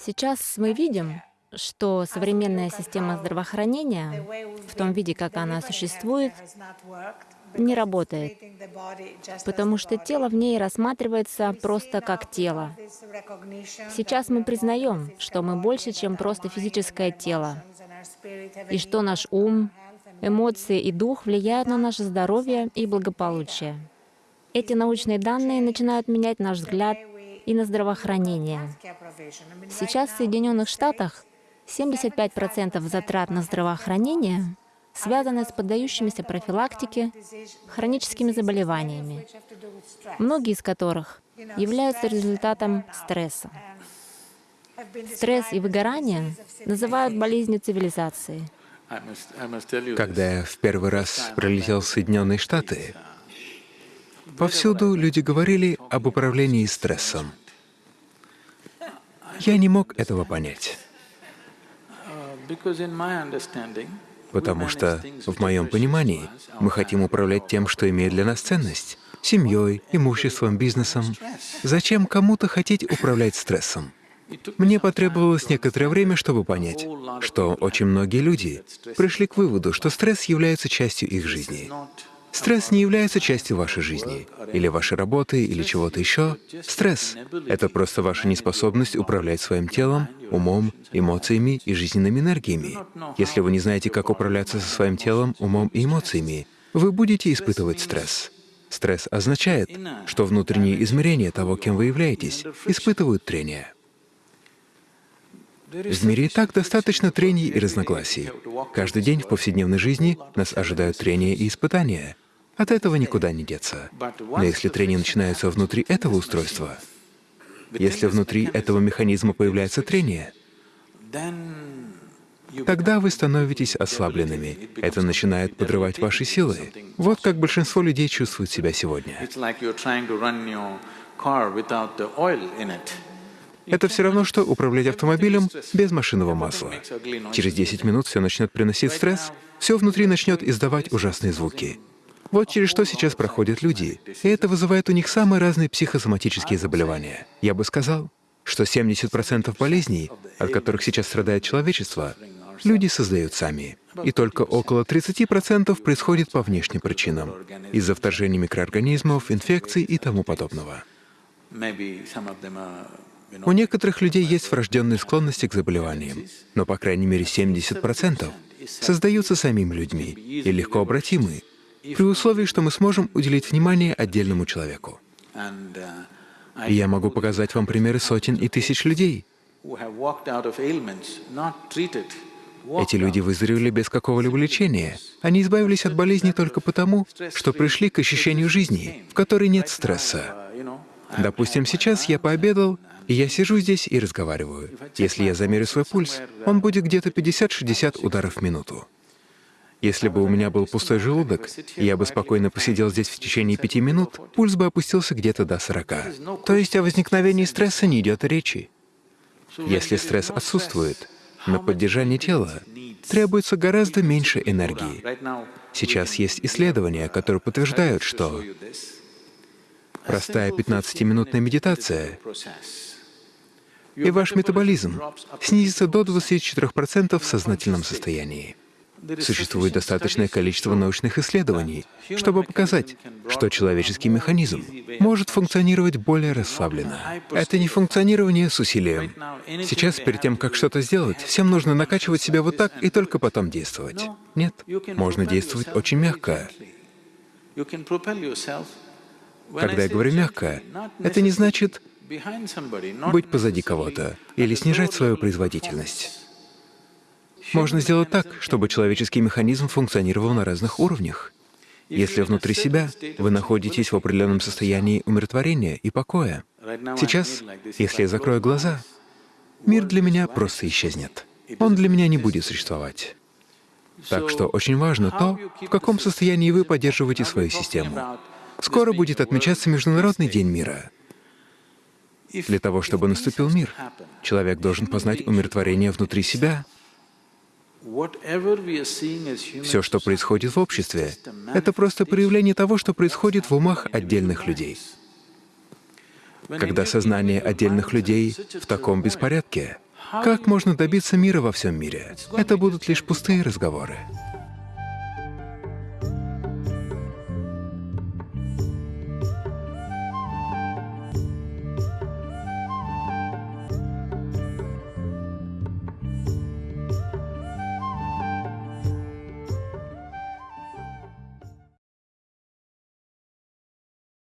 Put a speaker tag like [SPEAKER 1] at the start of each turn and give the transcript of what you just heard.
[SPEAKER 1] Сейчас мы видим, что современная система здравоохранения в том виде, как она существует, не работает, потому что тело в ней рассматривается просто как тело. Сейчас мы признаем, что мы больше, чем просто физическое тело, и что наш ум, эмоции и дух влияют на наше здоровье и благополучие. Эти научные данные начинают менять наш взгляд и на здравоохранение. Сейчас в Соединенных Штатах 75% затрат на здравоохранение связаны с поддающимися профилактике хроническими заболеваниями, многие из которых являются результатом стресса. Стресс и выгорание называют болезнью цивилизации.
[SPEAKER 2] Когда я в первый раз прилетел в Соединенные Штаты, повсюду люди говорили об управлении стрессом. Я не мог этого понять. Потому что, в моем понимании, мы хотим управлять тем, что имеет для нас ценность — семьей, имуществом, бизнесом. Зачем кому-то хотеть управлять стрессом? Мне потребовалось некоторое время, чтобы понять, что очень многие люди пришли к выводу, что стресс является частью их жизни. Стресс не является частью вашей жизни, или вашей работы, или чего-то еще. Стресс — это просто ваша неспособность управлять своим телом, умом, эмоциями и жизненными энергиями. Если вы не знаете, как управляться со своим телом, умом и эмоциями, вы будете испытывать стресс. Стресс означает, что внутренние измерения того, кем вы являетесь, испытывают трение. В мире и так достаточно трений и разногласий. Каждый день в повседневной жизни нас ожидают трения и испытания. От этого никуда не деться. Но если трения начинаются внутри этого устройства, если внутри этого механизма появляется трение, тогда вы становитесь ослабленными. Это начинает подрывать ваши силы. Вот как большинство людей чувствуют себя сегодня. Это все равно, что управлять автомобилем без машинного масла. Через 10 минут все начнет приносить стресс, все внутри начнет издавать ужасные звуки. Вот через что сейчас проходят люди, и это вызывает у них самые разные психосоматические заболевания. Я бы сказал, что 70% болезней, от которых сейчас страдает человечество, люди создают сами. И только около 30% происходит по внешним причинам, из-за вторжения микроорганизмов, инфекций и тому подобного. У некоторых людей есть врожденные склонности к заболеваниям, но по крайней мере 70% создаются самими людьми и легко обратимы, при условии, что мы сможем уделить внимание отдельному человеку. И я могу показать вам примеры сотен и тысяч людей. Эти люди выздоровели без какого-либо лечения. Они избавились от болезни только потому, что пришли к ощущению жизни, в которой нет стресса. Допустим, сейчас я пообедал, и я сижу здесь и разговариваю. Если я замерю свой пульс, он будет где-то 50-60 ударов в минуту. Если бы у меня был пустой желудок, я бы спокойно посидел здесь в течение пяти минут, пульс бы опустился где-то до 40. То есть о возникновении стресса не идет речи. Если стресс отсутствует, на поддержание тела требуется гораздо меньше энергии. Сейчас есть исследования, которые подтверждают, что простая 15-минутная медитация и ваш метаболизм снизится до 24% в сознательном состоянии. Существует достаточное количество научных исследований, чтобы показать, что человеческий механизм может функционировать более расслабленно. Это не функционирование с усилием. Сейчас, перед тем, как что-то сделать, всем нужно накачивать себя вот так и только потом действовать. Нет, можно действовать очень мягко. Когда я говорю «мягко», это не значит быть позади кого-то или снижать свою производительность. Можно сделать так, чтобы человеческий механизм функционировал на разных уровнях. Если внутри себя вы находитесь в определенном состоянии умиротворения и покоя, сейчас, если я закрою глаза, мир для меня просто исчезнет. Он для меня не будет существовать. Так что очень важно то, в каком состоянии вы поддерживаете свою систему. Скоро будет отмечаться Международный день мира. Для того, чтобы наступил мир, человек должен познать умиротворение внутри себя. Все, что происходит в обществе, это просто проявление того, что происходит в умах отдельных людей. Когда сознание отдельных людей в таком беспорядке, Как можно добиться мира во всем мире? Это будут лишь пустые разговоры.